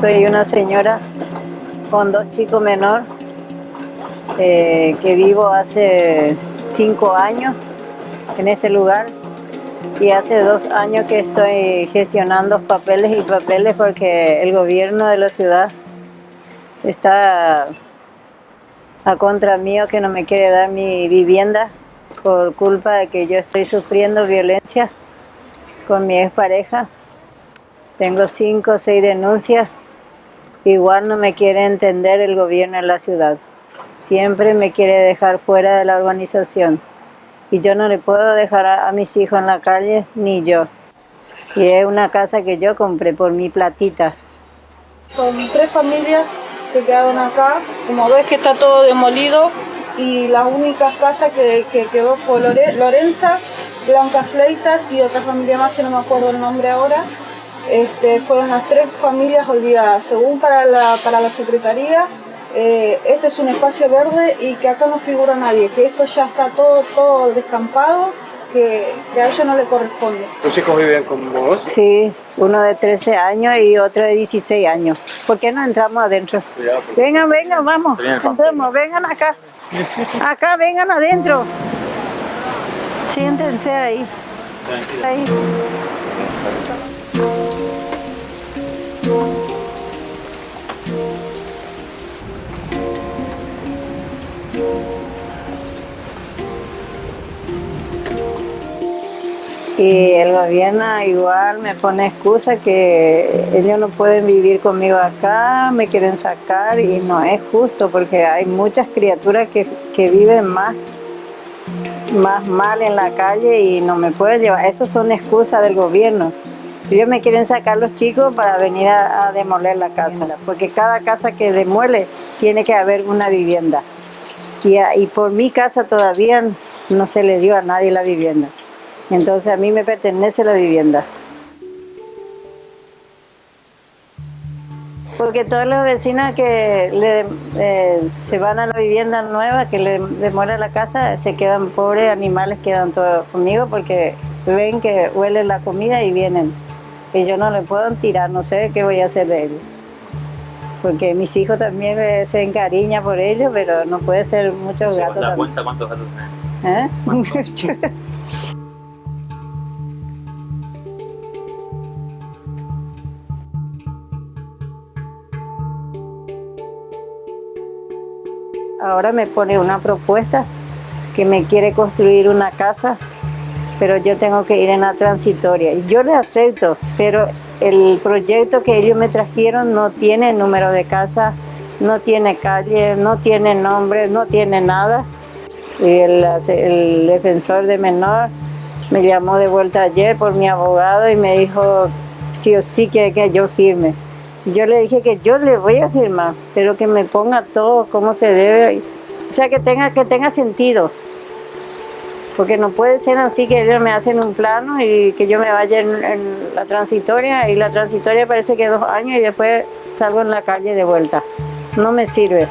Soy una señora con dos chicos menor eh, que vivo hace cinco años en este lugar y hace dos años que estoy gestionando papeles y papeles porque el gobierno de la ciudad está a contra mío que no me quiere dar mi vivienda por culpa de que yo estoy sufriendo violencia con mi expareja. Tengo cinco o seis denuncias Igual no me quiere entender el gobierno de la ciudad. Siempre me quiere dejar fuera de la organización. Y yo no le puedo dejar a, mis hijos en la calle, ni yo. Y es una casa que yo compré por mi platita. Son tres familias que quedaron acá. Como ves que está todo demolido y la única casa que, quedó fue Lorenza, Blanca Fleitas y otra familia más que no me acuerdo el nombre ahora este, fueron las tres familias olvidadas. Según para la, para la Secretaría, eh, este es un espacio verde y que acá no figura nadie, que esto ya está todo, todo descampado, que, a ella no le corresponde. ¿Tus hijos viven con vos? Sí, uno de 13 años y otro de 16 años. ¿Por qué no entramos adentro? Vengan, vengan, vamos, entremos, vengan acá. Acá, vengan adentro. Siéntense ahí. Ahí. Y el gobierno igual me pone excusa que ellos no pueden vivir conmigo acá, me quieren sacar y no es justo porque hay muchas criaturas que, viven más, más mal en la calle y no me pueden llevar. Eso son excusas del gobierno. Ellos me quieren sacar los chicos para venir a, demoler la casa, porque cada casa que demuele tiene que haber una vivienda. Y, y por mi casa todavía no se le dio a nadie la vivienda. Entonces a mí me pertenece la vivienda. Porque todos los vecinos que eh, se van a la vivienda nueva, que le demora la casa, se quedan pobres animales, quedan todos conmigo porque ven que huele la comida y vienen. Y yo no le puedo tirar, no sé qué voy a hacer de ellos. Porque mis hijos también se encariñan por ellos, pero no puede ser muchos gatos. ¿La cuenta cuántos gatos ¿Eh? Ahora me pone una propuesta que me quiere construir una casa, pero yo tengo que ir en la transitoria. Yo le acepto, pero el proyecto que ellos me trajeron no tiene número de casa, no tiene calle, no tiene nombre, no tiene nada. Y el, el defensor de menor me llamó de vuelta ayer por mi abogado y me dijo sí o sí que, que yo firme. Yo le dije que yo le voy a firmar, pero que me ponga todo como se debe, o sea, que tenga, que tenga sentido. Porque no puede ser así que ellos me hacen un plano y que yo me vaya en, la transitoria y la transitoria parece que dos años y después salgo en la calle de vuelta. No me sirve.